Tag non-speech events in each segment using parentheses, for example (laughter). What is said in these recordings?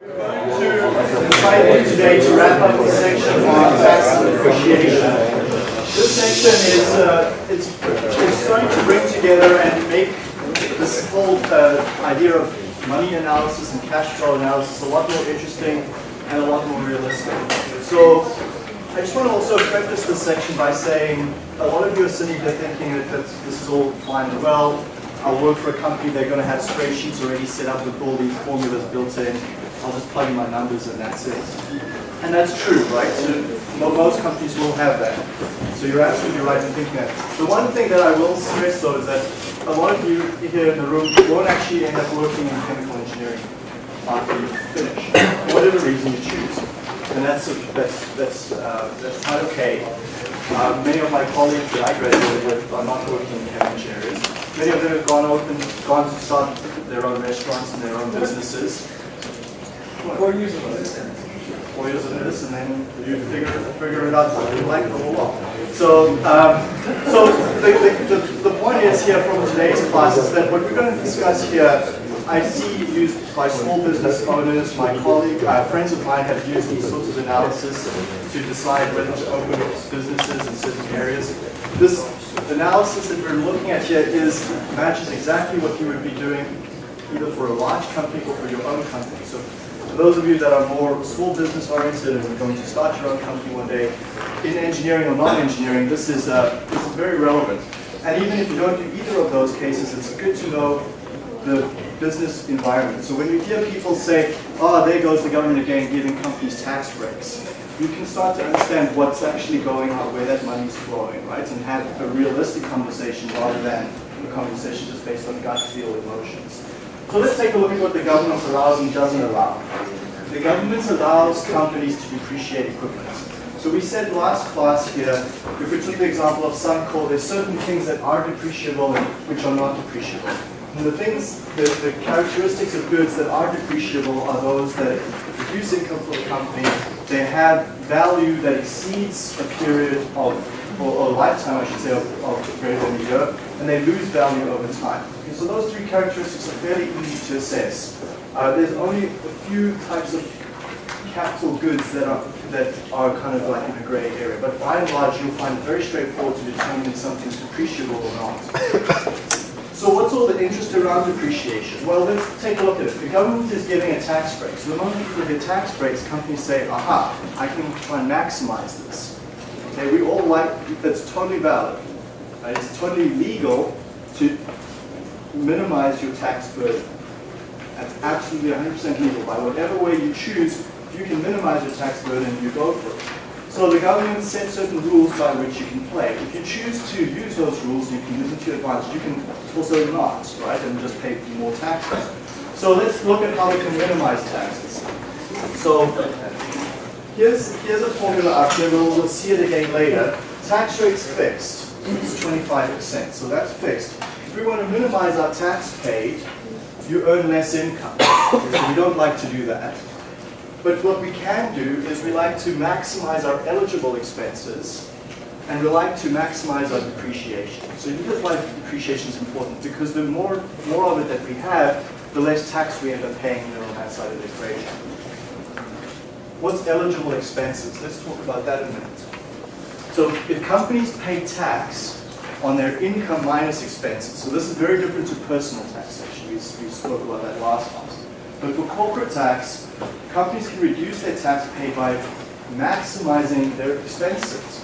to invite you today to wrap up the section on tax and depreciation. This section is uh, it's, it's going to bring together and make this whole uh, idea of money analysis and cash flow analysis a lot more interesting and a lot more realistic. So I just want to also preface this section by saying a lot of you are sitting here thinking that this is all fine and well. I'll work for a company, they're going to have spreadsheets already set up with all these formulas built in. I'll just plug in my numbers and that's it. And that's true, right? So most companies will have that. So you're absolutely right in thinking that. The one thing that I will stress though is that a lot of you here in the room won't actually end up working in chemical engineering after you finish, for whatever reason you choose. And that's, that's, that's, uh, that's quite okay. Uh, many of my colleagues that I graduated with are not working in chemical engineers. Many of them have gone open, gone to start their own restaurants and their own businesses. Four years of this. Four years of this, and then you figure, figure it out what you like the lot. So, um, so the, the, the, the point is here from today's class is that what we're going to discuss here, I see used by small business owners, my colleague, uh, friends of mine have used these sorts of analysis to decide whether to open businesses in certain areas. This analysis that we're looking at here is matches exactly what you would be doing either for a large company or for your own company. So those of you that are more small business oriented and are going to start your own company one day, in engineering or non-engineering, this is uh, this is very relevant. And even if you don't do either of those cases, it's good to know the business environment. So when you hear people say, oh, there goes the government again giving companies tax breaks, you can start to understand what's actually going on, where that money is flowing, right? And have a realistic conversation rather than a conversation just based on gut feel emotions. So let's take a look at what the government allows and doesn't allow. The government allows companies to depreciate equipment. So we said last class here, if we took the example of Suncor, there's certain things that are depreciable and which are not depreciable. And the things, the, the characteristics of goods that are depreciable are those that produce income for the company, they have value that exceeds a period of, or, or lifetime I should say, of, of greater than a year, and they lose value over time. So those three characteristics are fairly easy to assess. Uh, there's only a few types of capital goods that are that are kind of like in a grey area, but by and large you'll find it very straightforward to determine if something's depreciable or not. So what's all the interest around depreciation? Well, let's take a look at it. The government is giving a tax break. So the moment you give tax breaks, companies say, aha, I can try and maximize this. Okay, we all like, that's totally valid. Right? It's totally legal to minimize your tax burden. That's absolutely 100% legal. By whatever way you choose, if you can minimize your tax burden, you go for it. So the government sets certain rules by which you can play. If you choose to use those rules, you can use it to your advantage. You can also not, right, and just pay more taxes. So let's look at how we can minimize taxes. So here's, here's a formula up here. We'll, we'll see it again later. Tax rate's fixed. It's 25%, so that's fixed. We want to minimize our tax paid, you earn less income. (coughs) so we don't like to do that. But what we can do is we like to maximize our eligible expenses and we like to maximize our depreciation. So here's why depreciation is important because the more, more of it that we have, the less tax we end up paying on that side of the equation. What's eligible expenses? Let's talk about that in a minute. So if companies pay tax on their income minus expenses, so this is very different to personal taxation. We, we spoke about that last class. But for corporate tax, companies can reduce their tax paid by maximizing their expenses.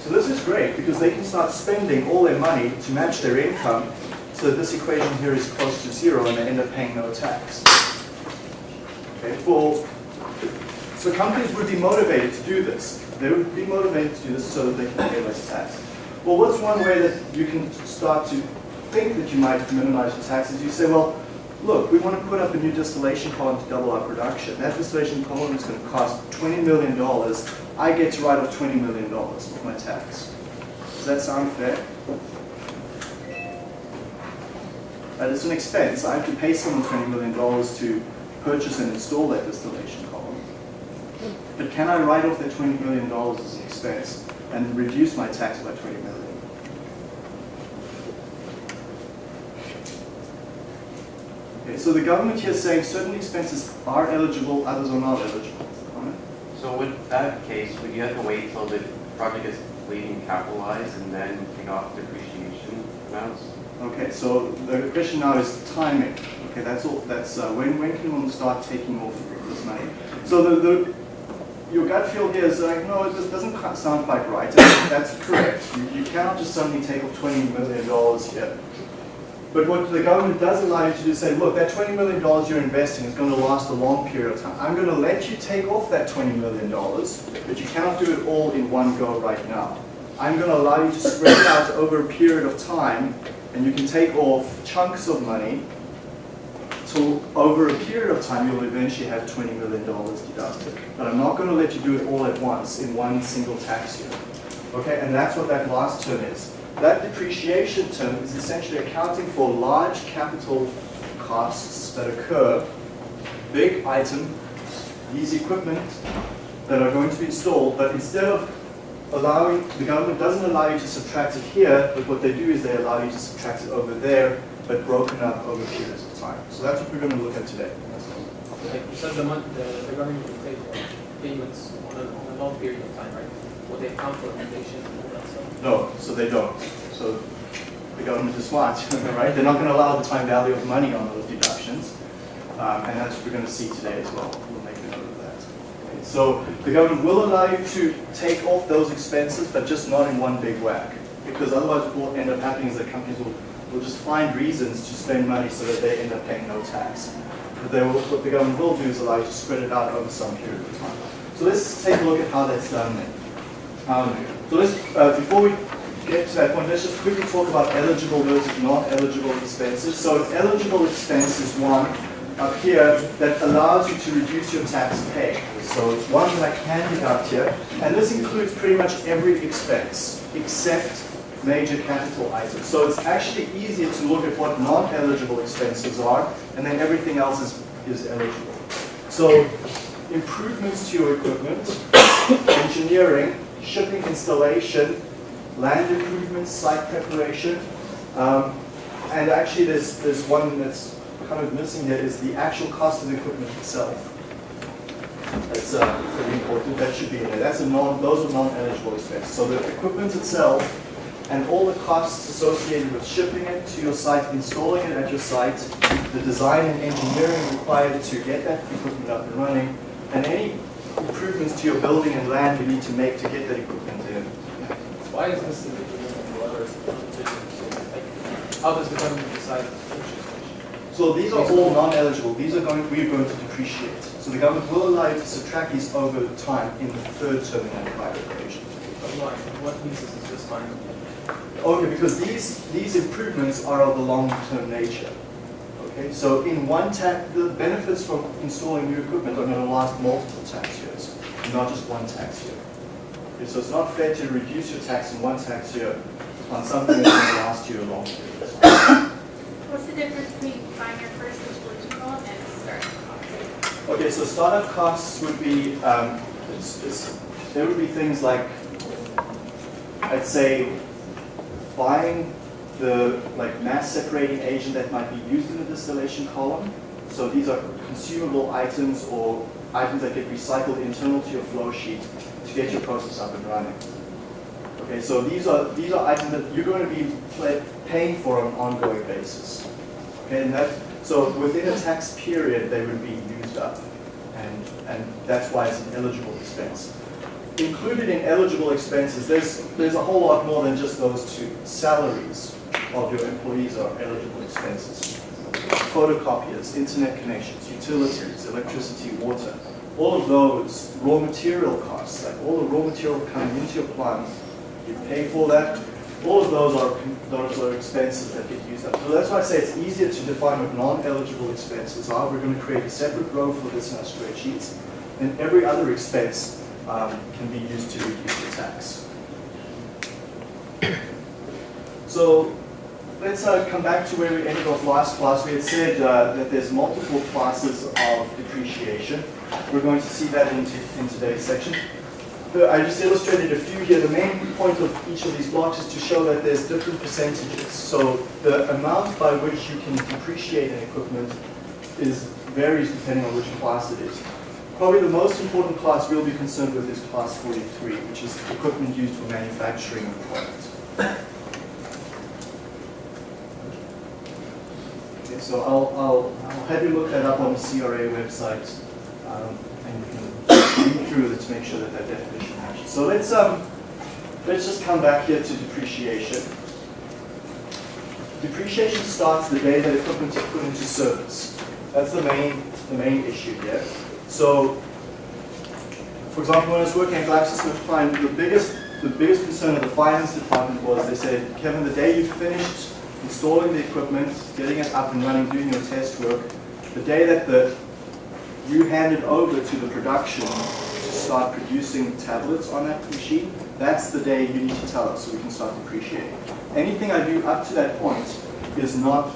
So this is great because they can start spending all their money to match their income so this equation here is close to zero and they end up paying no tax. Okay, for, so companies would be motivated to do this. They would be motivated to do this so that they can pay less tax. Well, what's one way that you can start to think that you might minimize your taxes? You say, well, look, we want to put up a new distillation column to double our production. That distillation column is going to cost $20 million. I get to write off $20 million of my tax. Does that sound fair? That is an expense. I have to pay someone $20 million to purchase and install that distillation column. But can I write off that $20 million as an expense and reduce my tax by 20 million? Okay, so the government here is saying certain expenses are eligible, others are not eligible. So with that case, would you have to wait till the project is complete and capitalized and then take off depreciation amounts? Okay, so the question now is timing. Okay, that's all. That's uh, when when can one start taking off this money? So the, the your gut feel here is like no, this doesn't sound quite right. That's correct. You, you cannot just suddenly take off twenty million dollars here. But what the government does allow you to do is say, look, that $20 million you're investing is going to last a long period of time. I'm going to let you take off that $20 million, but you cannot do it all in one go right now. I'm going to allow you to spread it out over a period of time, and you can take off chunks of money so over a period of time, you'll eventually have $20 million deducted. But I'm not going to let you do it all at once in one single tax year. Okay, and that's what that last term is. That depreciation term is essentially accounting for large capital costs that occur, big item, these equipment that are going to be installed, but instead of allowing, the government doesn't allow you to subtract it here, but what they do is they allow you to subtract it over there, but broken up over periods of time. So that's what we're going to look at today. That's all. You said, the month, the, the government will take payments on a, on a long period of time, right? Will they account for inflation and all that stuff? No, so they don't. So the government is (laughs) smart, right? They're not going to allow the time value of money on those deductions. Um, and that's what we're going to see today as well. We'll make a note of that. Okay, So the government will allow you to take off those expenses, but just not in one big whack. Because otherwise what will end up happening is that companies will, will just find reasons to spend money so that they end up paying no tax. But they will, what the government will do is allow you to spread it out over some period of time. So let's take a look at how that's done then. Um, so let's, uh, before we get to that point, let's just quickly talk about eligible versus non-eligible expenses. So an eligible expense is one up here that allows you to reduce your tax paid. So it's one that I can deduct here, and this includes pretty much every expense except major capital items. So it's actually easier to look at what non-eligible expenses are, and then everything else is, is eligible. So improvements to your equipment, engineering, shipping installation, land improvements, site preparation, um, and actually there's, there's one that's kind of missing here is the actual cost of the equipment itself. That's uh, pretty important, that should be in there. That's a non, those are non-eligible expenses. So the equipment itself and all the costs associated with shipping it to your site, installing it at your site, the design and engineering required to get that equipment up and running, and any improvements to your building and land you need to make to get that equipment in. Why is this different than the other how does the government decide which is which? So these are all non-eligible. These are going, we are going to depreciate. So the government will allow you to subtract these over time in the third term in that private equation. What pieces is this fine? Okay, because these, these improvements are of a long-term nature. Okay, so in one tax, the benefits from installing new equipment are going to last multiple tax years, not just one tax year. Okay, so it's not fair to reduce your tax in one tax year on something that's going to last you a long period of time. What's the difference between buying your first installation home and starting costs? Okay, so startup costs would be, um, it's, it's, there would be things like, I'd say, buying the like mass separating agent that might be used in the distillation column. So these are consumable items or items that get recycled internal to your flow sheet to get your process up and running. Okay, so these are these are items that you're going to be pay, paying for on an ongoing basis. Okay, and that so within a tax period they would be used up, and and that's why it's an eligible expense. Included in eligible expenses, there's there's a whole lot more than just those two. Salaries of your employees are eligible expenses. Photocopiers, internet connections, utilities, electricity, water, all of those raw material costs, like all the raw material coming into your plant, you pay for that. All of those are those are expenses that get used up. So that's why I say it's easier to define what non-eligible expenses are. We're going to create a separate row for this in our spreadsheets, and every other expense um, can be used to reduce the tax. (coughs) So let's uh, come back to where we ended off last class. We had said uh, that there's multiple classes of depreciation. We're going to see that in, in today's section. Uh, I just illustrated a few here. The main point of each of these blocks is to show that there's different percentages. So the amount by which you can depreciate an equipment is varies depending on which class it is. Probably the most important class we'll be concerned with is class 43, which is equipment used for manufacturing of products. Okay, so I'll, I'll, I'll have you look that up on the CRA website, um, and you can read through it to make sure that that definition matches. So let's, um, let's just come back here to depreciation. Depreciation starts the day that equipment is put into service. That's the main, the main issue here. So, for example, when I was working at GlaxoSmithKline, the biggest, the biggest concern of the finance department was they said, Kevin, the day you finished installing the equipment, getting it up and running, doing your test work, the day that the you handed over to the production to start producing tablets on that machine, that's the day you need to tell us so we can start depreciating. Anything I do up to that point is not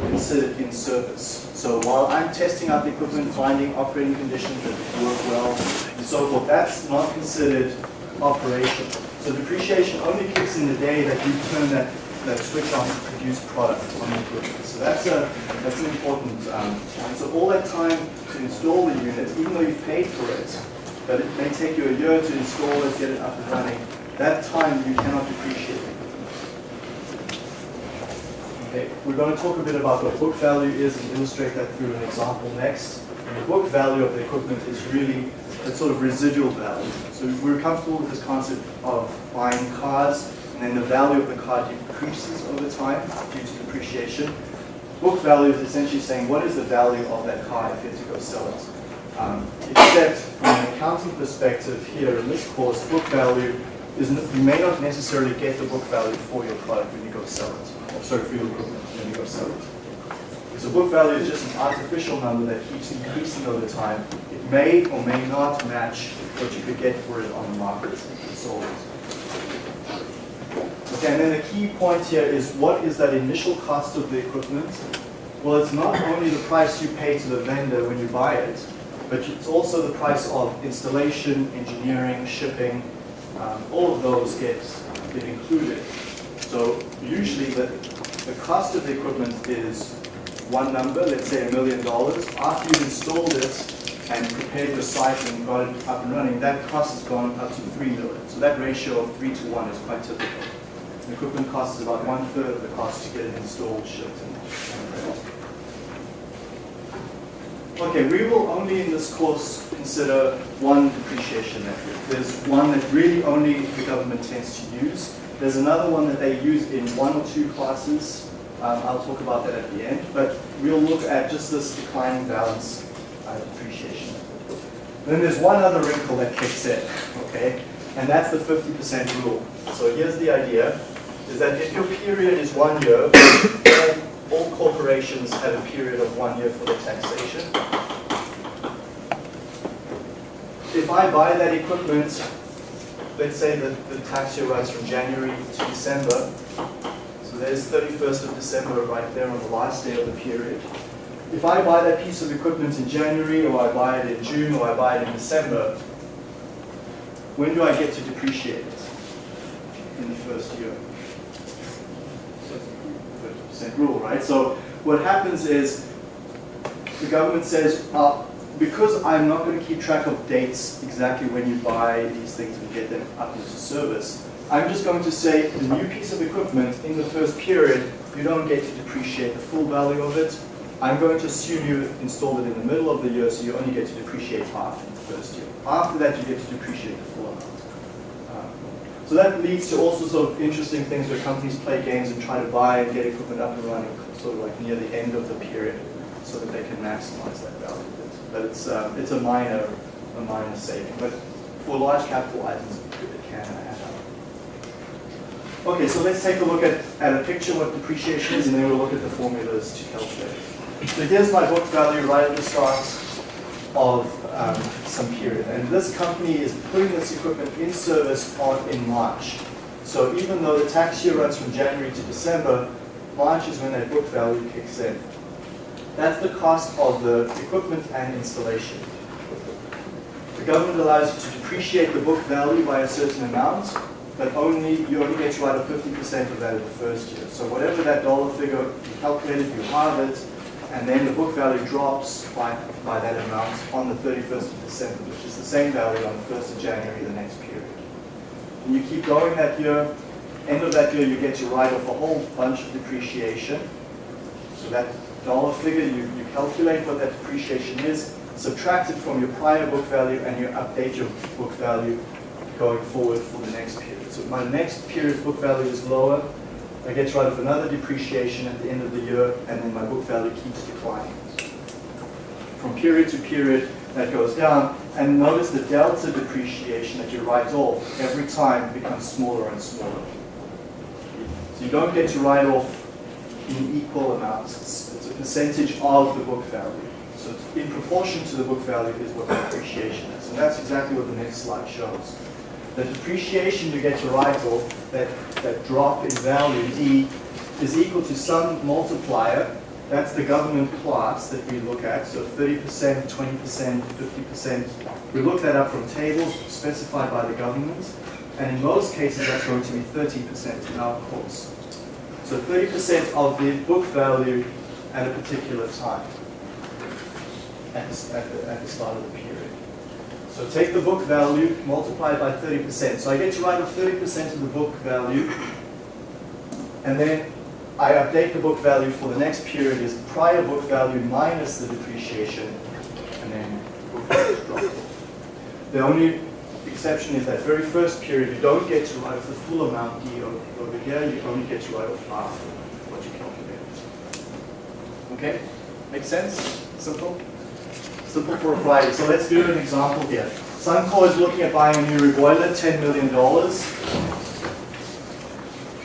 in service. So while I'm testing out the equipment, finding operating conditions that work well, and so forth, that's not considered operation. So depreciation only kicks in the day that you turn that, that switch on to produce product on the equipment. So that's a that's an important um. So all that time to install the unit, even though you've paid for it, but it may take you a year to install it, get it up and running, that time you cannot depreciate. Okay, we're going to talk a bit about what book value is and illustrate that through an example next. And the book value of the equipment is really a sort of residual value. So we're comfortable with this concept of buying cars, and then the value of the car decreases over time due to depreciation. Book value is essentially saying what is the value of that car if you had to go sell it. Um, except from an accounting perspective here in this course, book value is you may not necessarily get the book value for your product when you go sell it. When you go sell it. So book value is just an artificial number that keeps increasing over time. It may or may not match what you could get for it on the market it. Okay, and then the key point here is what is that initial cost of the equipment? Well, it's not only the price you pay to the vendor when you buy it, but it's also the price of installation, engineering, shipping, um, all of those get, get included. So usually the, the cost of the equipment is one number, let's say a million dollars. After you've installed it and prepared your site and got it up and running, that cost has gone up to three million. So that ratio of three to one is quite typical. The equipment cost is about one third of the cost to get it installed, shipped. Okay, we will only in this course consider one depreciation method. There's one that really only the government tends to use. There's another one that they use in one or two classes. Um, I'll talk about that at the end, but we'll look at just this declining balance uh, depreciation. Then there's one other wrinkle that kicks in, (laughs) okay, and that's the 50% rule. So here's the idea, is that if your period is one year, (coughs) all corporations have a period of one year for their taxation. If I buy that equipment, let's say that the tax year runs from January to December, so there's 31st of December right there on the last day of the period. If I buy that piece of equipment in January, or I buy it in June, or I buy it in December, when do I get to depreciate it? In the first year. So 30% rule, right? So what happens is the government says, uh, because I'm not going to keep track of dates exactly when you buy these things and get them up into service, I'm just going to say the new piece of equipment in the first period, you don't get to depreciate the full value of it. I'm going to assume you installed it in the middle of the year, so you only get to depreciate half in the first year. After that, you get to depreciate the full amount. Um, so that leads to all sorts of interesting things where companies play games and try to buy and get equipment up and running sort of like near the end of the period so that they can maximize that value. But it's, um, it's a minor, a minor saving. But for large capital items, it can add up. Okay, so let's take a look at, at a picture what depreciation is and then we'll look at the formulas to calculate. So here's my book value right at the start of um, some period. And this company is putting this equipment in service on in March. So even though the tax year runs from January to December, March is when that book value kicks in. That's the cost of the equipment and installation. The government allows you to depreciate the book value by a certain amount, but only you only get to write a 50% of that in the first year. So whatever that dollar figure you calculated, you halve it, and then the book value drops by, by that amount on the 31st of December, which is the same value on the 1st of January, the next period. And you keep going that year, end of that year, you get to write off a whole bunch of depreciation. So that dollar figure, you, you calculate what that depreciation is, subtract it from your prior book value, and you update your book value going forward for the next period. So my next period's book value is lower, I get to write off another depreciation at the end of the year, and then my book value keeps declining. From period to period, that goes down, and notice the delta depreciation that you write off every time becomes smaller and smaller. So you don't get to write off in equal amounts. Percentage of the book value. So in proportion to the book value is what the depreciation is. And that's exactly what the next slide shows. The depreciation you get to write off, that, that drop in value, D, is equal to some multiplier. That's the government class that we look at. So 30%, 20%, 50%. We look that up from tables specified by the government. And in most cases, that's going to be 30% in our course. So 30% of the book value at a particular time, at the, at the, at the start of the period. So take the book value, multiply it by 30%. So I get to write off 30% of the book value, and then I update the book value for the next period is prior book value minus the depreciation, and then book value off. The only exception is that very first period, you don't get to write off the full amount D over here, you only get to write off half of what you calculated. Okay? Make sense? Simple? Simple for a Friday. So let's do an example here. Suncor is looking at buying a new reboiler, $10 million.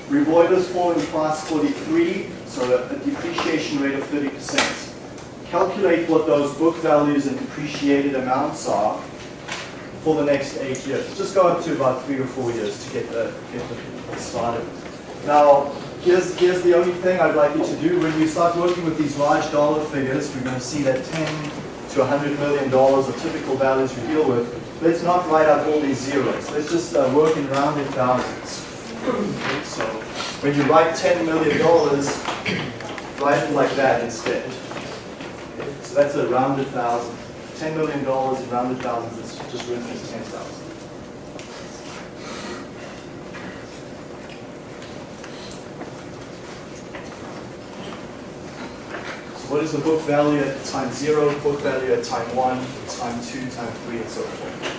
Reboilers fall in class 43, so a, a depreciation rate of 30%. Calculate what those book values and depreciated amounts are for the next eight years. Just go up to about three or four years to get the, get the started. Now, here's, here's the only thing I'd like you to do. When you start working with these large dollar figures, we're going to see that 10 to 100 million dollars are typical values we deal with. Let's not write out all these zeros. Let's just uh, work in rounded thousands. So when you write 10 million dollars, write it like that instead. So that's a rounded thousand. 10 million dollars in rounded thousands is just written as 10,000. What is the book value at time zero, book value at time one, time two, time three, and so forth?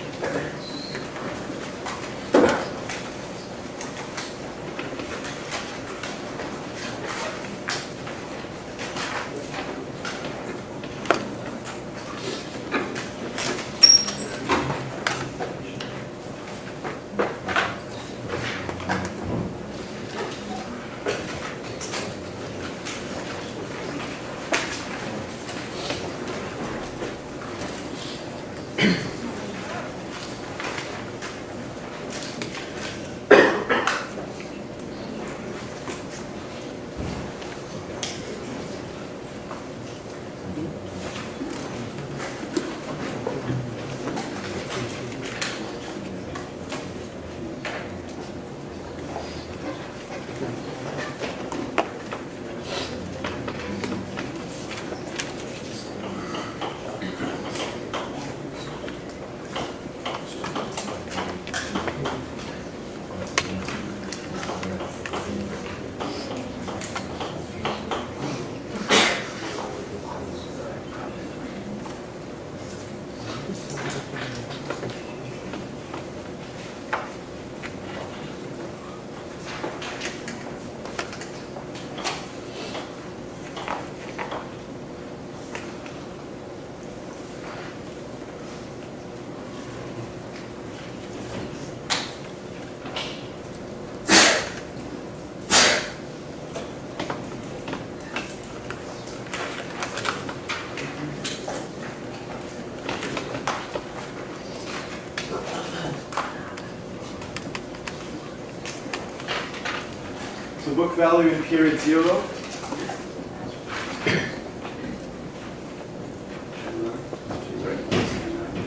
Value in period zero.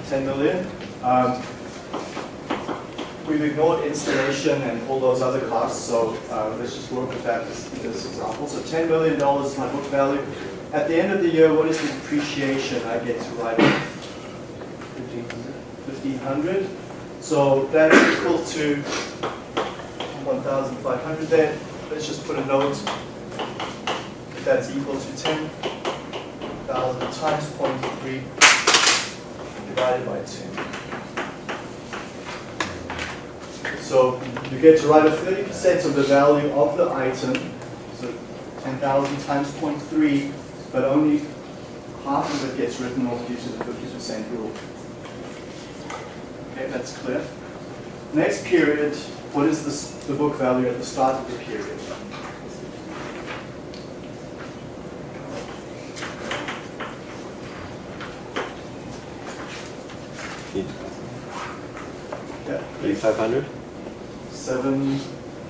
10 million. Um, We've ignored installation and all those other costs, so uh, let's just work with that in this example. So $10 million is my book value. at the end of the year, what is the depreciation I get to write off? Fifteen hundred. So that's equal to one thousand five hundred there. Let's just put a note. That that's equal to ten thousand times 0.3 divided by two. So you get to write a thirty percent of the value of the item, so ten thousand times 0.3, but only half of it gets written off due to the fifty percent rule. Okay, that's clear. Next period, what is this, the book value at the start of the period? Yeah. Eighty-five hundred? Seven,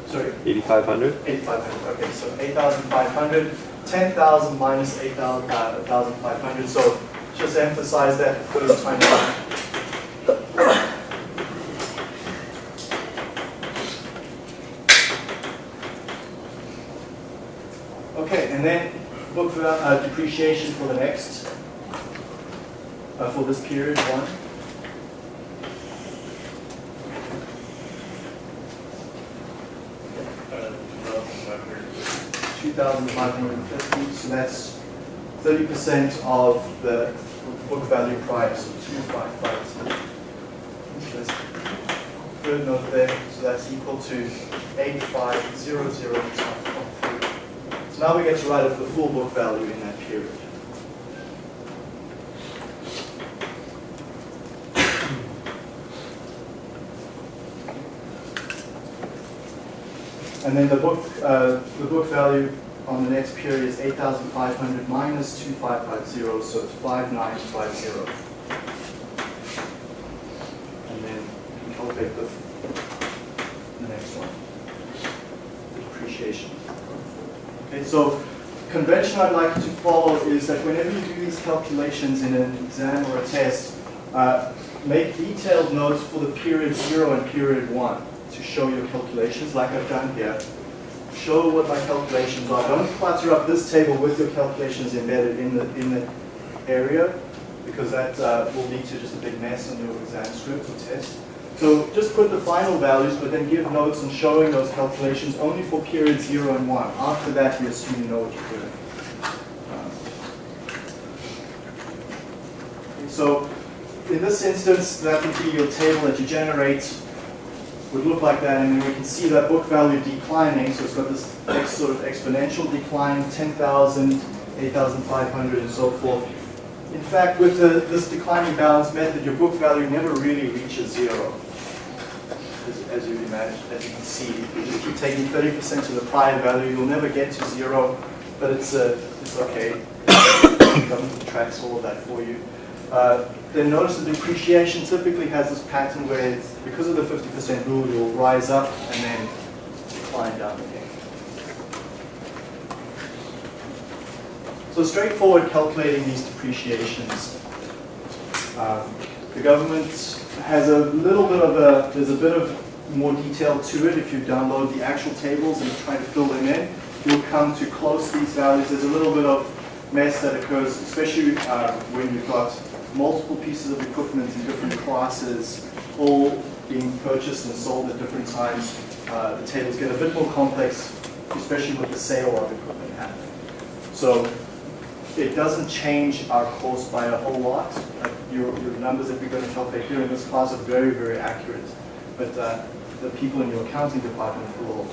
sorry, Eighty-five hundred? 8,500, okay, so 8,500, 10,000 minus 8,500, uh, so just emphasize that the first time around. Okay, and then book val- uh, depreciation for the next, uh, for this period, one. two thousand five hundred and fifty, so that's thirty percent of the book value price of two five five. Third note there, so that's equal to eight five zero zero. So now we get to write off the full book value in period. And then the book, uh, the book value on the next period is eight thousand five hundred minus two five five zero, so it's five nine five zero. And then calculate the, the next one. The Depreciation. Okay, so convention I'd like to that whenever you do these calculations in an exam or a test, uh, make detailed notes for the period zero and period one to show your calculations like I've done here. Show what my calculations are. Don't clutter up this table with your calculations embedded in the, in the area because that uh, will lead to just a big mess on your exam script or test. So just put the final values, but then give notes on showing those calculations only for period zero and one. After that, you assume you know what you're doing. So in this instance, that would be your table that you generate would look like that, and then we can see that book value declining, so it's got this sort of exponential decline, 10,000, 8,500, and so forth. In fact, with the, this declining balance method, your book value never really reaches zero, as, as you imagine, as you can see. If you just keep taking 30% of the prior value, you'll never get to zero, but it's, uh, it's okay. (coughs) The Government tracks all of that for you. Uh, then notice the depreciation typically has this pattern where it's, because of the 50% rule, you'll rise up and then decline down again. So straightforward calculating these depreciations. Um, the government has a little bit of a, there's a bit of more detail to it if you download the actual tables and try to fill them in. You'll come to close these values. There's a little bit of mess that occurs, especially uh, when you've got multiple pieces of equipment in different classes, all being purchased and sold at different times. Uh, the tables get a bit more complex, especially with the sale of equipment happening. So it doesn't change our course by a whole lot. Your, your numbers that we're going to calculate here in this class are very, very accurate. But uh, the people in your accounting department will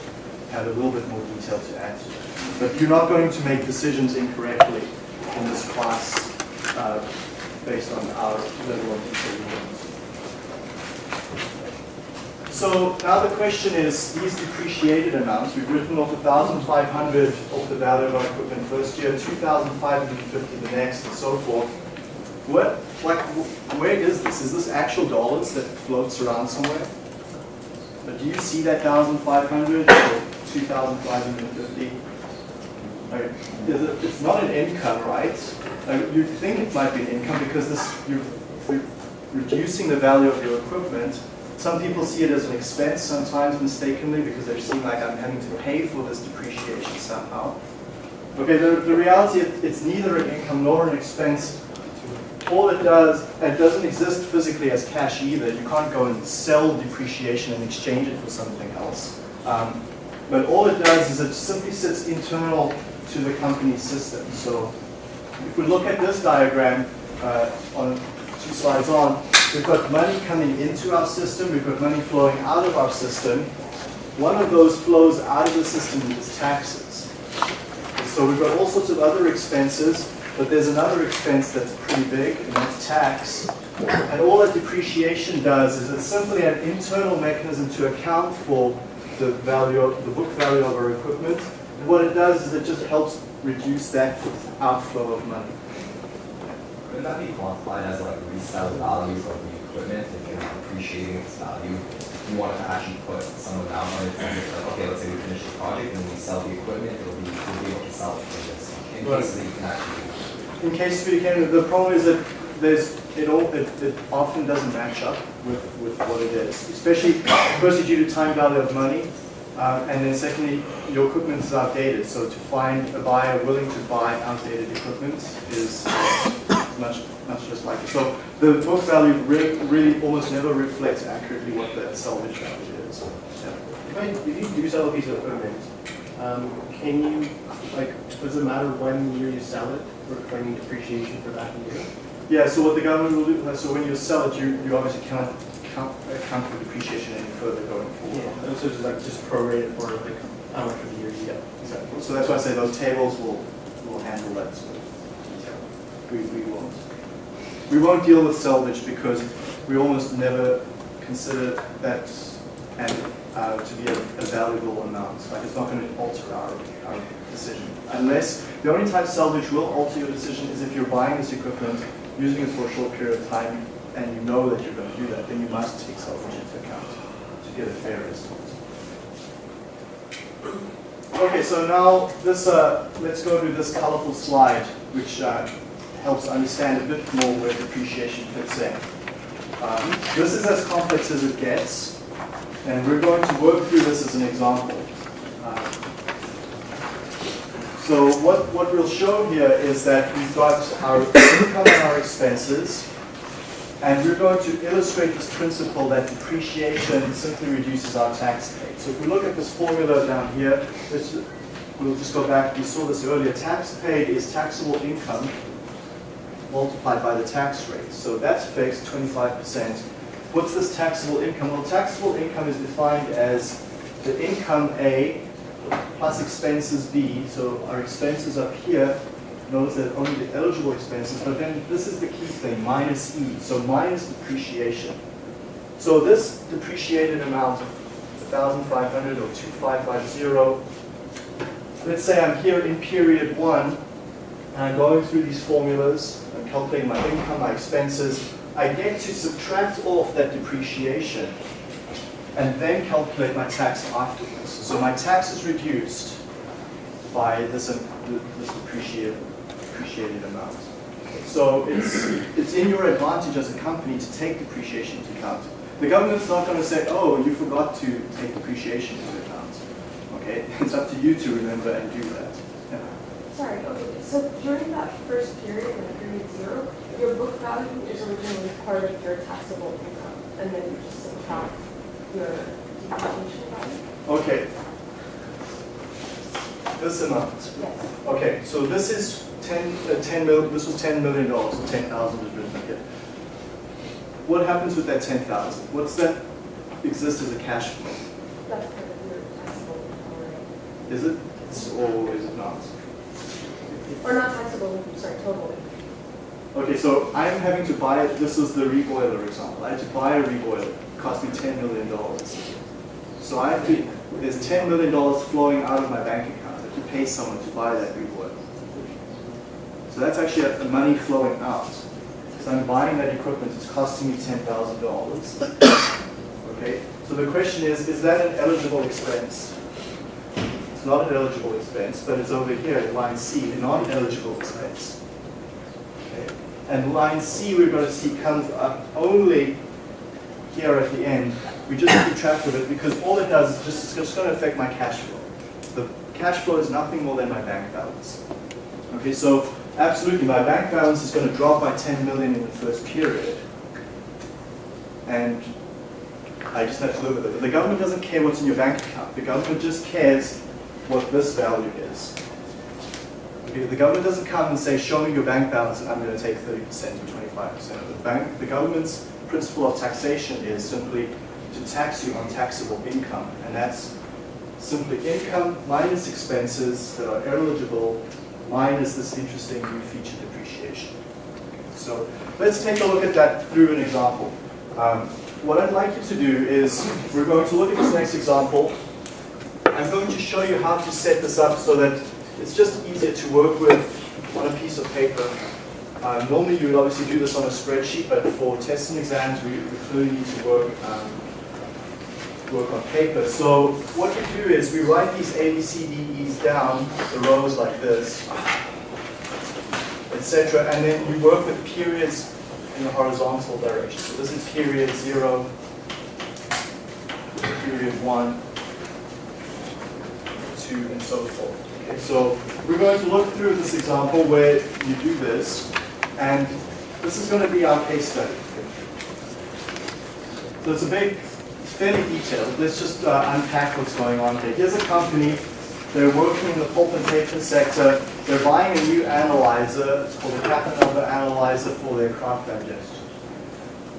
have a little bit more detail to add to it. But you're not going to make decisions incorrectly in this class uh, based on our level of detail. So now the question is, these depreciated amounts, we've written off 1,500 of the value of our equipment first year, 2,550 the next, and so forth. What, like, where is this? Is this actual dollars that floats around somewhere? But do you see that 1,500 or 2,550? Like, It's not an income, right? Like, You'd think it might be an income because this, you're you're reducing the value of your equipment. Some people see it as an expense sometimes mistakenly because they're seeing like I'm having to pay for this depreciation somehow. Okay, the, the reality, it- it's neither an income nor an expense. All it does, it doesn't exist physically as cash either. You can't go and sell depreciation and exchange it for something else. Um, But all it does is it simply sits internal to the company system. So if we look at this diagram uh, on two slides on, we've got money coming into our system, we've got money flowing out of our system. One of those flows out of the system is taxes. So we've got all sorts of other expenses, but there's another expense that's pretty big, and that's tax. And all that depreciation does is it's simply an internal mechanism to account for the value of, the book value of our equipment. And what it does is it just helps reduce that outflow of money. Couldn't that be quantified as like resale value of the equipment if you're depreciating its value? You wanted to actually put some amount on it, and it's like, okay, let's say we finish the project and we sell the equipment, it'll be, we'll be able to sell it for this, in Right. case that you can actually. In case speaking, the problem is that there's, it all, it, it often doesn't match up with, with what it is. Especially, firstly due to time value of money, um, and then secondly, your equipment is outdated. So to find a buyer willing to buy outdated equipment is much, much less likely. So the book value really, really almost never reflects accurately what the salvage value is. Yeah. If you do sell a piece of equipment, um, can you, like, does it matter when year you sell it, or claiming depreciation for that year? Yeah, so what the government will do, so when you sell it, you, you obviously cannot count, account for depreciation any further going forward. And so just like, just prorate it for like, how much of the year you get? Exactly. So that's why I say those tables will, will handle that sort of. We, we won't. We won't deal with salvage because we almost never consider that and, uh, to be a, a valuable amount. Like it's not going to alter our, our decision. Unless, the only time salvage will alter your decision is if you're buying this equipment, using it for a short period of time, and you know that you're going to do that, then you must take salvage into account to get a fair estimate. Okay, so now this, uh, let's go to this colorful slide, which uh, helps understand a bit more where depreciation fits in. Um, this is as complex as it gets, and we're going to work through this as an example. Uh, so what, what we'll show here is that we've got our income and our expenses, and we're going to illustrate this principle that depreciation simply reduces our tax paid. So if we look at this formula down here, we'll just go back, we saw this earlier, tax paid is taxable income multiplied by the tax rate. So that's fixed, 25%. What's this taxable income? Well, taxable income is defined as the income A plus expenses B. So our expenses up here, notice that only the eligible expenses, but then this is the key thing, minus E, so minus depreciation. So this depreciated amount of 1,500 or 2,550, let's say I'm here in period one, and I'm going through these formulas, I'm calculating my income, my expenses, I get to subtract off that depreciation and then calculate my tax afterwards. So my tax is reduced by this, um, this depreciated, depreciated amount. So it's, it's in your advantage as a company to take depreciation into account. The government's not going to say, oh, you forgot to take depreciation into account. Okay, (laughs) it's up to you to remember and do that. Yeah. Sorry, okay, so during that first period, when period zero, your book value is originally part of your taxable income, and then you just subtract your depreciation value? Okay. This amount. Yes. Okay, so this is 10, uh, 10 mil, this was 10 million dollars, so 10,000 is written here. What happens with that 10,000? What's that exist as a cash flow? That's part of your taxable? Is it, or is it not? Or not taxable, sorry, total income. Okay, so I'm having to buy, it. this is the reboiler example. I had to buy a reboiler, it cost me $10 million. So I have to, there's $10 million flowing out of my bank account. I have to pay someone to buy that reboiler. So that's actually a- a money flowing out. So I'm buying that equipment, it's costing me $10,000. Okay, so the question is, is that an eligible expense? It's not an eligible expense, but it's over here in line C, a non-eligible expense. Okay. And line C, we're going to see comes up only here at the end. We just keep track of it because all it does is just, it's just going to affect my cash flow. The cash flow is nothing more than my bank balance. Okay, so absolutely, my bank balance is going to drop by 10 million in the first period. And I just have to live with it. But the government doesn't care what's in your bank account. The government just cares what this value is. The government doesn't come and say, show me your bank balance and I'm going to take 30% or 25%. of The bank, the government's principle of taxation is simply to tax you on taxable income. And that's simply income minus expenses that are eligible minus this interesting new feature depreciation. So let's take a look at that through an example. Um, what I'd like you to do is, we're going to look at this next example. I'm going to show you how to set this up so that it's just easier to work with on a piece of paper. Uh, normally you would obviously do this on a spreadsheet, but for tests and exams we, we clearly need to work, um, work on paper. So what we do is we write these A, B, C, D, E's down, the rows like this, etc. And then you work with periods in the horizontal direction. So this is period zero, period one, two, and so forth. Okay, so we're going to look through this example where you do this, and this is going to be our case study. So it's a big, fairly detailed. Let's just uh, unpack what's going on here. Here's a company, they're working in the pulp and paper sector. They're buying a new analyzer, it's called a Capanova analyzer for their kraft digestion.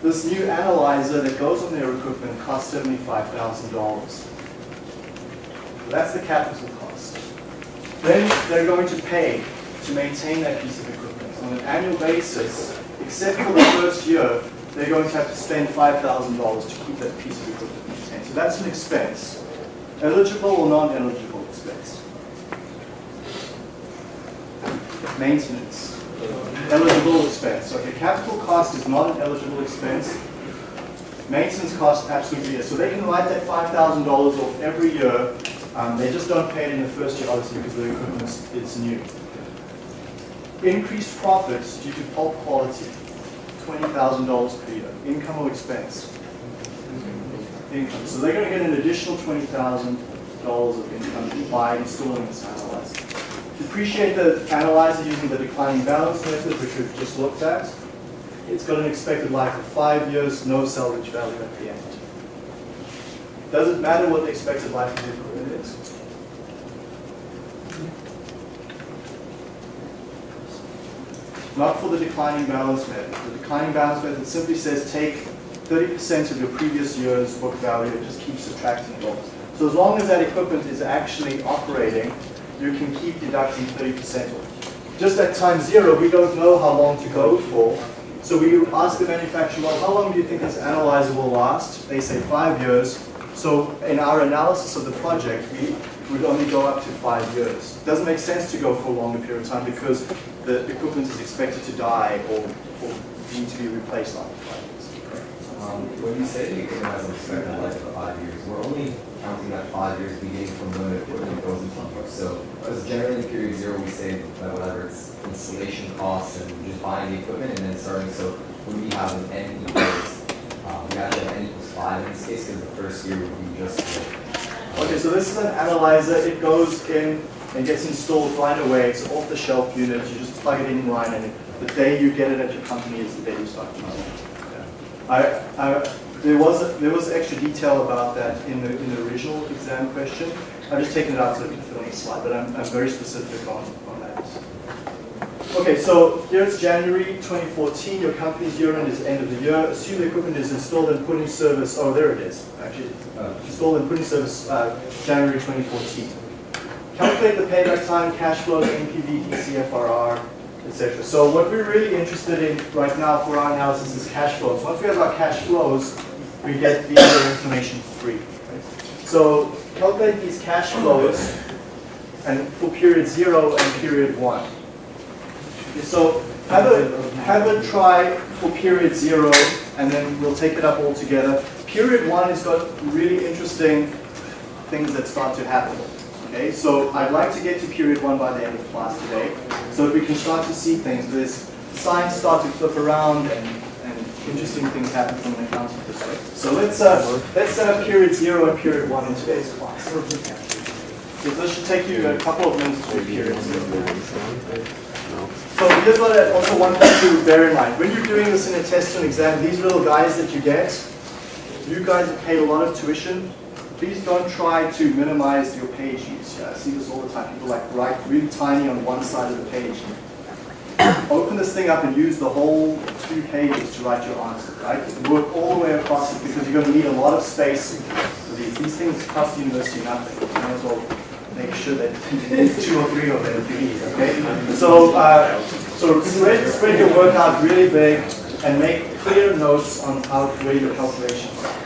This new analyzer that goes on their equipment costs $75,000. That's the capital cost. Then they're going to pay to maintain that piece of equipment. On an annual basis, except for the first year, they're going to have to spend $5,000 to keep that piece of equipment maintained. So that's an expense. Eligible or non-eligible expense. Maintenance. Eligible expense. So, Okay, capital cost is not an eligible expense. Maintenance cost absolutely is. So they can write that $5,000 off every year. Um, they just don't pay it in the first year, obviously, because the equipment is it's new. Increased profits due to pulp quality, $20,000 per year. Income or expense? Income. So they're going to get an additional $20,000 of income by installing this analyzer. Depreciate the analyzer using the declining balance method, which we've just looked at. It's got an expected life of five years, no salvage value at the end. Doesn't matter what the expected life of the equipment is. Not for the declining balance method. The declining balance method simply says take 30% of your previous year's book value and just keep subtracting it off. So as long as that equipment is actually operating, you can keep deducting 30% off. Just at time zero, we don't know how long to go for. So we ask the manufacturer, well, how long do you think this analyzer will last? They say five years. So in our analysis of the project, we would only go up to five years. It doesn't make sense to go for a longer period of time because the equipment is expected to die or, or need to be replaced after five years. Um, when you say the equipment has expected life of five years, we're only counting that five years beginning from the equipment goes into use. So, because generally in period zero, we say that whatever it's installation costs and just buying the equipment and then starting. So when we have an n equals, um, we actually have n equals five in this case because the first year would be just. Okay, so this is an analyzer. It goes in and gets installed right away. It's an off-the-shelf unit. You just plug it in line, and the day you get it at your company is the day you start using it. I, I, there was there was extra detail about that in the in the original exam question. I've just taken it out so it can fit on the slide, but I'm, I'm very specific on, on that. Okay, so here's January 2014. Your company's year end is end of the year. Assume the equipment is installed and put in service. Oh, there it is. Actually, uh, installed and put in service uh, January 2014. Calculate the payback time, cash flows, NPV, DCFRR, etc. So what we're really interested in right now for our analysis is cash flows. Once we have our cash flows, we get the other information free. Right? So calculate these cash flows and for period zero and period one. So have a, have a try for period zero and then we'll take it up all together. Period one has got really interesting things that start to happen. Okay, so I'd like to get to period one by the end of class today, so that we can start to see things. This signs start to flip around and, and interesting things happen from an accounting perspective. So let's uh, let's set up period zero and period one in today's class. So this should take you a couple of minutes to do period zero. So here's what I also want you to bear in mind. When you're doing this in a test and exam, these little guys that you get, you guys have paid a lot of tuition. Please don't try to minimize your page use. Yeah, I see this all the time. People like write really tiny on one side of the page. Open this thing up and use the whole two pages to write your answer, right? Work all the way across it because you're going to need a lot of space for these. These things cost the university nothing. You might as well make sure that it's two or three of them if you need, okay? So, uh, so spread, spread your work out really big and make clear notes on how where your calculations are.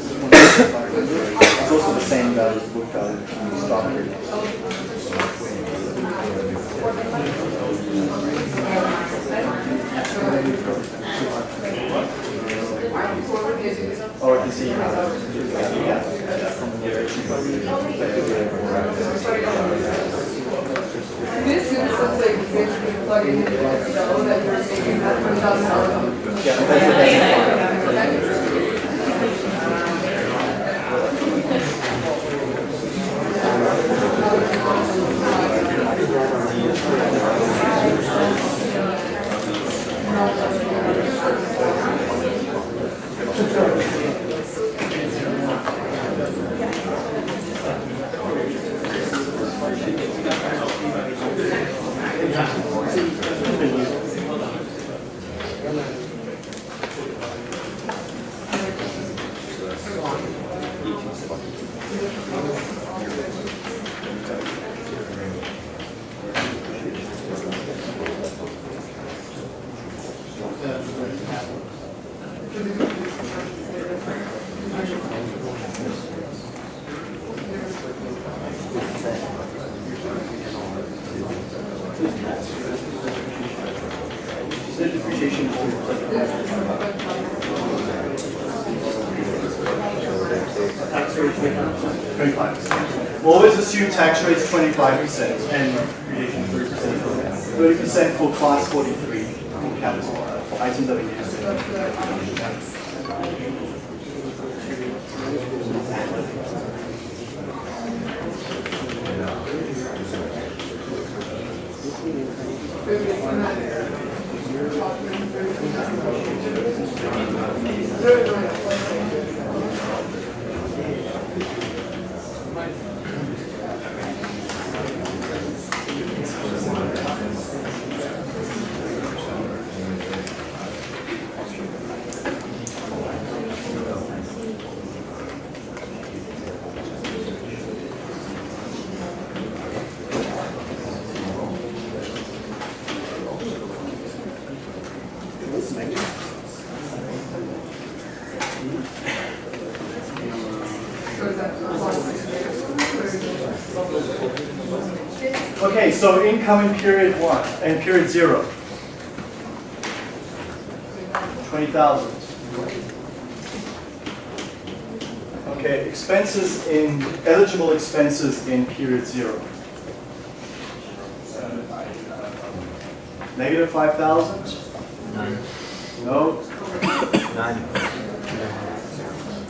It's also the same value as book value when we stop here. Oh, or you can see that. Yeah. This is something plugging into the show that you're making that one thousand dollars. Yeah, tax rate's 25% and creation 30% for class 43. So incoming period one and period zero. Twenty thousand. Okay, expenses in, eligible expenses in period zero. Negative five thousand? No?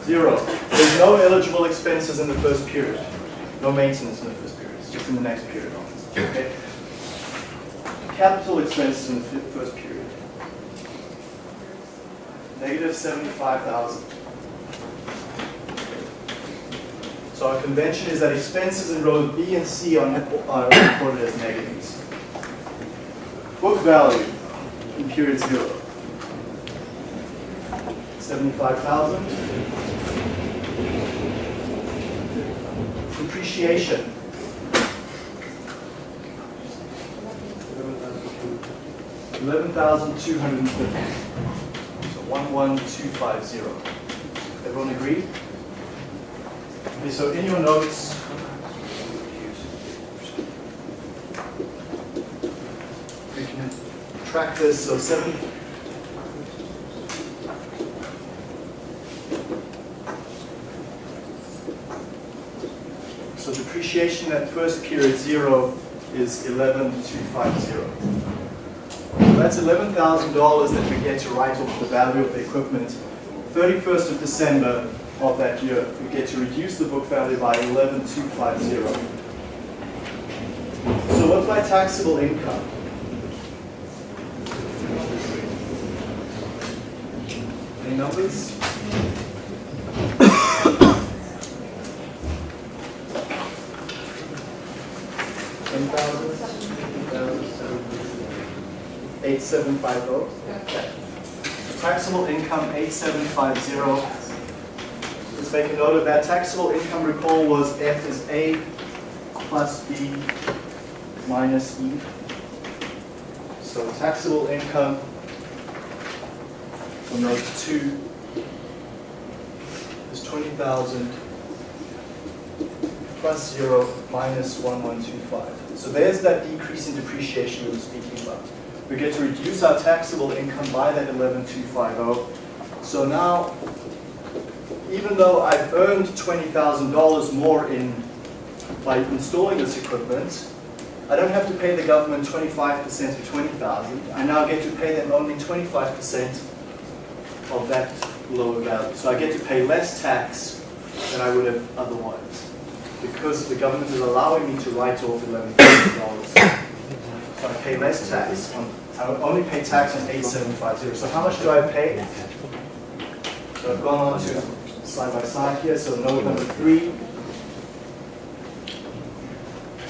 Zero. There's no eligible expenses in the first period. No maintenance in the first period. It's just in the next period. Capital expenses in the first period. Negative seventy-five thousand. So our convention is that expenses in rows B and C are are reported as negatives. Book value in period zero. Seventy-five thousand. Depreciation. Eleven thousand two hundred and fifty. So one one two five zero. Everyone agree? Okay, so in your notes, we can track this, so seven. So depreciation at first period zero is eleven two five zero. That's eleven thousand dollars that we get to write off the value of the equipment. Thirty-first of December of that year, we get to reduce the book value by eleven two five zero. So what's my taxable income? Any numbers? Ten thousand? Eight seven five oh? Taxable income eight seven five zero. Let's make a note of that. Taxable income, recall, was F is A plus B minus E. So taxable income from those two is twenty thousand plus zero minus one one two five. So there's that decrease in depreciation we were speaking about we get to reduce our taxable income by that 11250. So now, even though I've earned $20,000 more in by installing this equipment, I don't have to pay the government 25% of 20,000. I now get to pay them only 25% of that lower value. So I get to pay less tax than I would have otherwise because the government is allowing me to write off $11,000 but I pay less tax. I only pay tax on 8750. So how much do I pay? So I've gone on to side by side here. So note number three,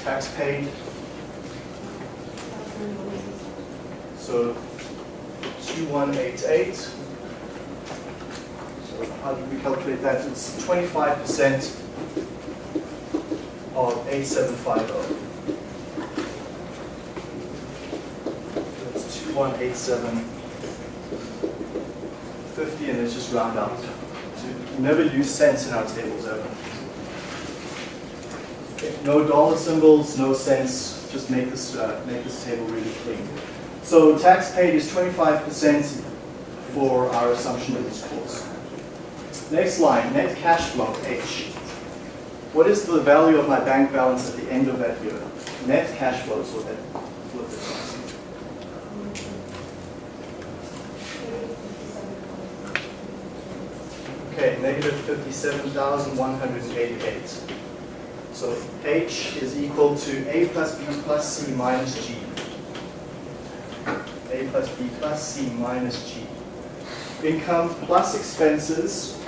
tax paid. So 2188. So how do we calculate that? It's 25% of 8750. That's two one eight seven fifty, and let's just round up. To never use cents in our tables ever. No dollar symbols, no cents, just make this, uh, make this table really clean. So tax paid is twenty-five percent for our assumption of this course. Next line, net cash flow, H. What is the value of my bank balance at the end of that year? Net cash flow is what that, what this is. Okay, negative fifty-seven thousand one hundred and eighty-eight. So H is equal to A plus B plus C minus G. A plus B plus C minus G. Income plus expenses,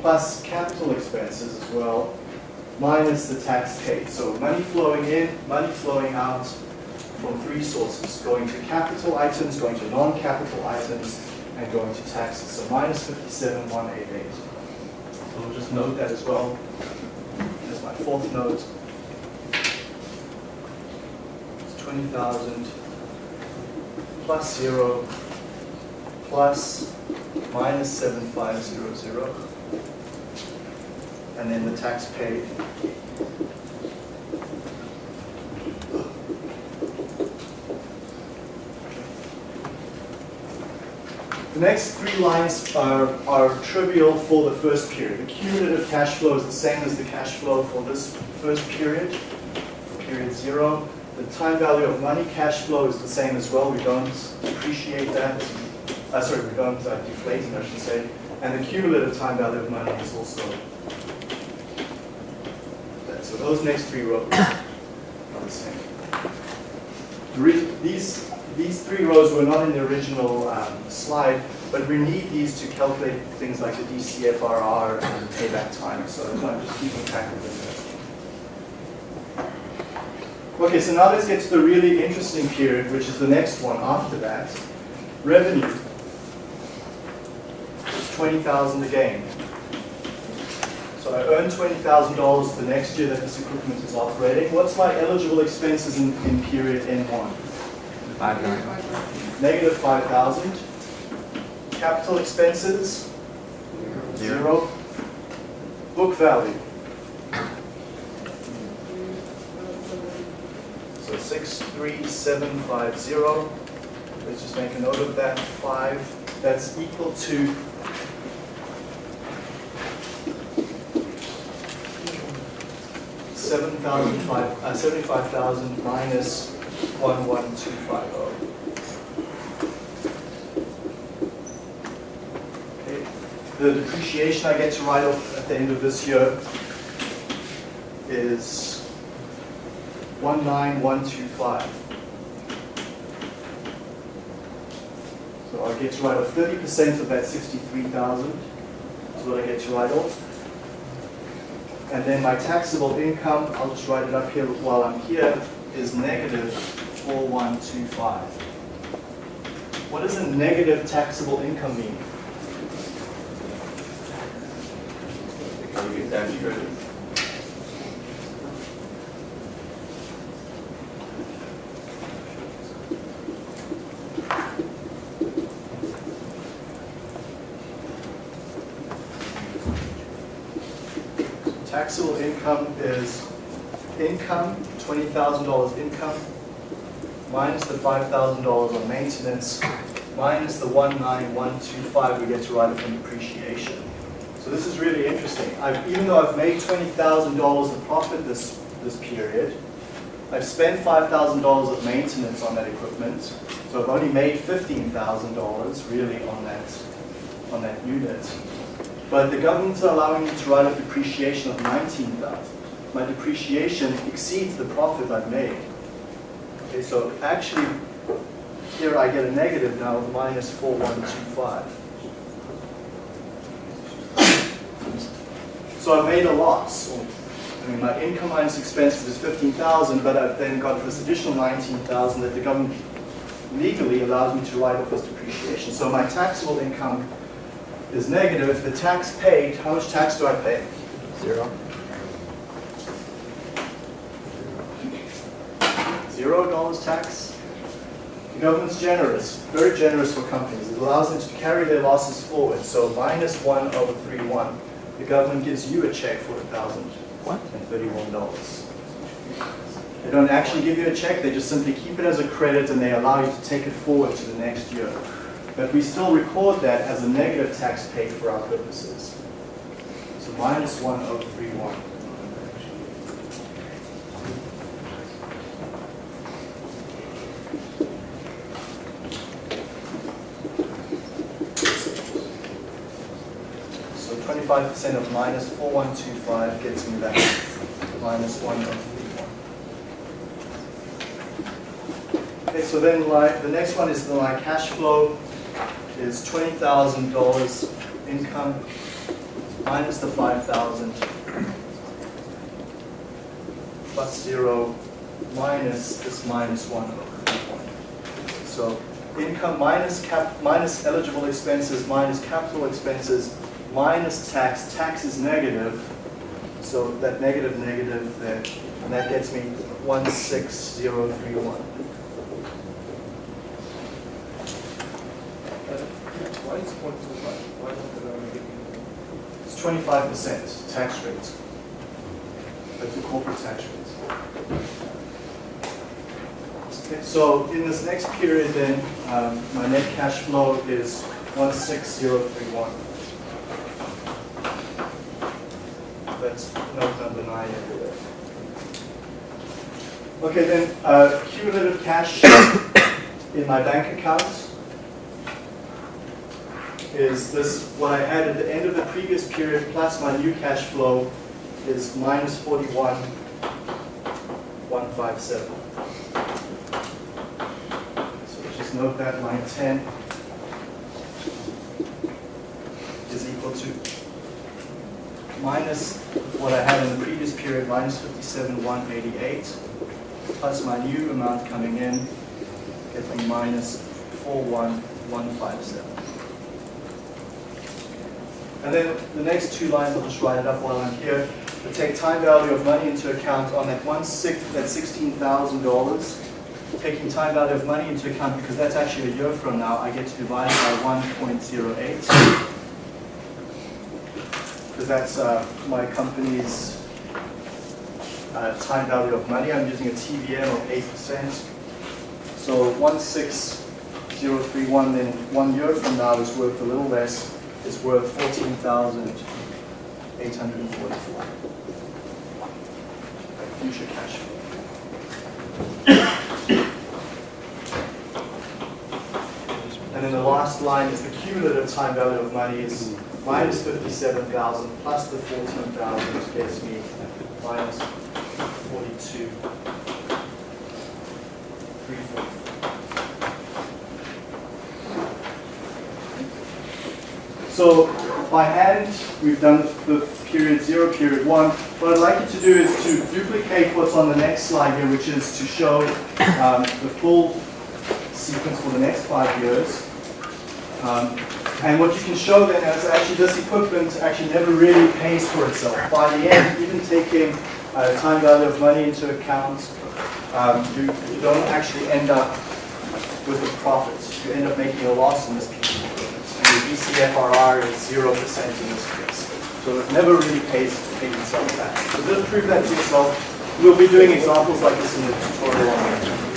plus capital expenses as well, minus the tax paid. So money flowing in, money flowing out from three sources, going to capital items, going to non-capital items, and going to taxes. So minus 57,188. So we'll just note that as well. That's my fourth note. It's 20,000 plus zero plus minus 7500. And then the tax paid. Next three lines are, are trivial for the first period. The cumulative cash flow is the same as the cash flow for this first period, period zero. The time value of money cash flow is the same as well. We don't depreciate that. Uh, sorry, we don't uh, deflate it, I should say. And the cumulative time value of money is also that. So those next three rows are the same. These, these three rows were not in the original um, slide, but we need these to calculate things like the DCFRR and payback time. So I'm just keeping track of them. Okay, so now let's get to the really interesting period, which is the next one after that. Revenue. It's 20,000 again. So I earn $20,000 the next year that this equipment is operating. What's my eligible expenses in, in period N1? Negative 5,000. Capital expenses, zero. Book value. So six, three, seven, five, zero. Let's just make a note of that, five, that's equal to seven thousand five, uh, seventy-five thousand minus one, one, two, five, oh. Okay, the depreciation I get to write off at the end of this year is one nine one two five. So I get to write off thirty percent of that sixty-three thousand, is what I get to write off. And then my taxable income, I'll just write it up here while I'm here, is negative four one two five. What does a negative taxable income mean? Can you get tax credit? Taxable income is income, twenty thousand dollars income, minus the five thousand dollars on maintenance, minus the one nine one two five we get to write it in depreciation. So this is really interesting. I've, even though I've made twenty thousand dollars of profit this, this period, I've spent five thousand dollars of maintenance on that equipment, so I've only made fifteen thousand dollars really on that, on that unit. But the government's allowing me to write off depreciation of nineteen thousand. My depreciation exceeds the profit I've made. Okay, so actually, here I get a negative now of minus four one two five. So I made a loss. I mean, my income minus expenses is fifteen thousand, but I've then got this additional nineteen thousand that the government legally allows me to write off as depreciation. So my taxable income is negative. If the tax paid, how much tax do I pay? Zero. Zero dollars tax. The government's generous, very generous for companies. It allows them to carry their losses forward. So minus one over three one. The government gives you a check for a thousand and thirty-one dollars. They don't actually give you a check, they just simply keep it as a credit and they allow you to take it forward to the next year. But we still record that as a negative tax paid for our purposes. So minus one over three one. So twenty-five percent of minus four one two five gets me back minus one oh three one. Okay, so then my, the next one is the, my cash flow is twenty thousand dollars income minus the five thousand plus zero minus this minus one over three. So income minus cap, minus eligible expenses, minus capital expenses, minus tax, tax is negative, so that negative negative there, and that gets me 16031. It's 25% tax rate. That's the corporate tax rate. Okay, so in this next period then, um, my net cash flow is 16031. that's not undeniable. Okay, then uh, cumulative cash (coughs) in my bank account is this what I had at the end of the previous period plus my new cash flow is minus minus forty one, one five seven. So just note that line 10. Minus what I had in the previous period, minus fifty-seven, one eighty-eight, plus my new amount coming in, gets me minus four one, one five seven. And then the next two lines, I'll just write it up while I'm here. We take time value of money into account on that one sixth, that sixteen thousand dollars. Taking time value of money into account because that's actually a year from now, I get to divide by one point zero eight. Because that's uh, my company's uh, time value of money. I'm using a TVM of 8%. So 16031 then one year from now is worth a little less. It's worth 14,844. Future cash flow. And then the last line is the cumulative time value of money is minus 57,000 plus the 14,000 gets me minus 42. So by hand, we've done the period zero, period one. What I'd like you to do is to duplicate what's on the next slide here, which is to show um, the full sequence for the next five years. Um, and what you can show then is actually this equipment actually never really pays for itself. By the end, even taking uh, time value of money into account, um, you, you don't actually end up with a profit. You end up making a loss in this piece of equipment. And your DCFRR is 0% in this case. So it never really pays, pays itself back. So just prove that to yourself. We'll be doing examples like this in the tutorial